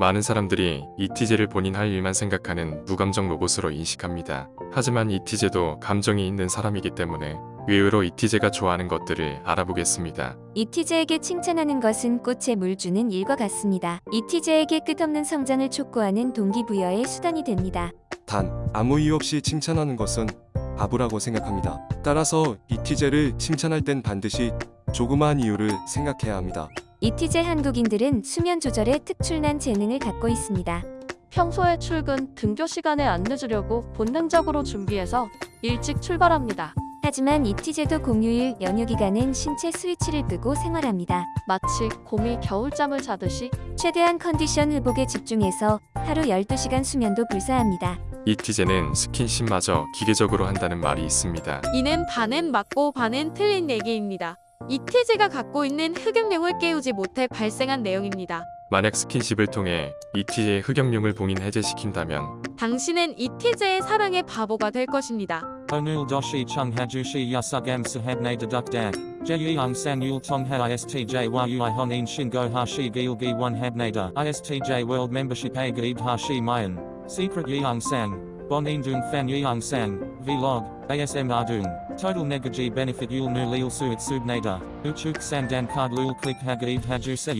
많은 사람들이 이티제를 본인 할 일만 생각하는 무감정 로봇으로 인식합니다. 하지만 이티제도 감정이 있는 사람이기 때문에 의외로 이티제가 좋아하는 것들을 알아보겠습니다. 이티제에게 칭찬하는 것은 꽃에 물 주는 일과 같습니다. 이티제에게 끝없는 성장을 촉구하는 동기부여의 수단이 됩니다. 단 아무 이유 없이 칭찬하는 것은 바보라고 생각합니다. 따라서 이티제를 칭찬할 땐 반드시 조그마한 이유를 생각해야 합니다. 이티제 한국인들은 수면 조절에 특출난 재능을 갖고 있습니다. 평소에 출근, 등교 시간에 안 늦으려고 본능적으로 준비해서 일찍 출발합니다. 하지만 이티제도 공휴일 연휴 기간엔 신체 스위치를 끄고 생활합니다. 마치 곰이 겨울잠을 자듯이 최대한 컨디션 회복에 집중해서 하루 12시간 수면도 불사합니다. 이티제는 스킨십마저 기계적으로 한다는 말이 있습니다. 이는 반은 맞고 반은 틀린 얘기입니다. 이티제가 갖고 있는 흑역룡을 깨우지 못해 발생한 내용입니다. 만약 스킨십을 통해 이티제의 흑역룡을 봉인 해제시킨다면 당신은 이티제의 사랑의 바보가 될 것입니다. Onul doshi chung hajushi yasugam sahabne dedukdak. Jeyung sang yul tongha istj yui honin shingo hashi gilgi one habnada. Istj world membership a gaib hashi mayan. Secret. Bon indung fan yeung sang. Vlog. ASM ardung. Total negaji benefit yul nu lil suit subnada. Uchuk sandan card lul click hagaib haju se.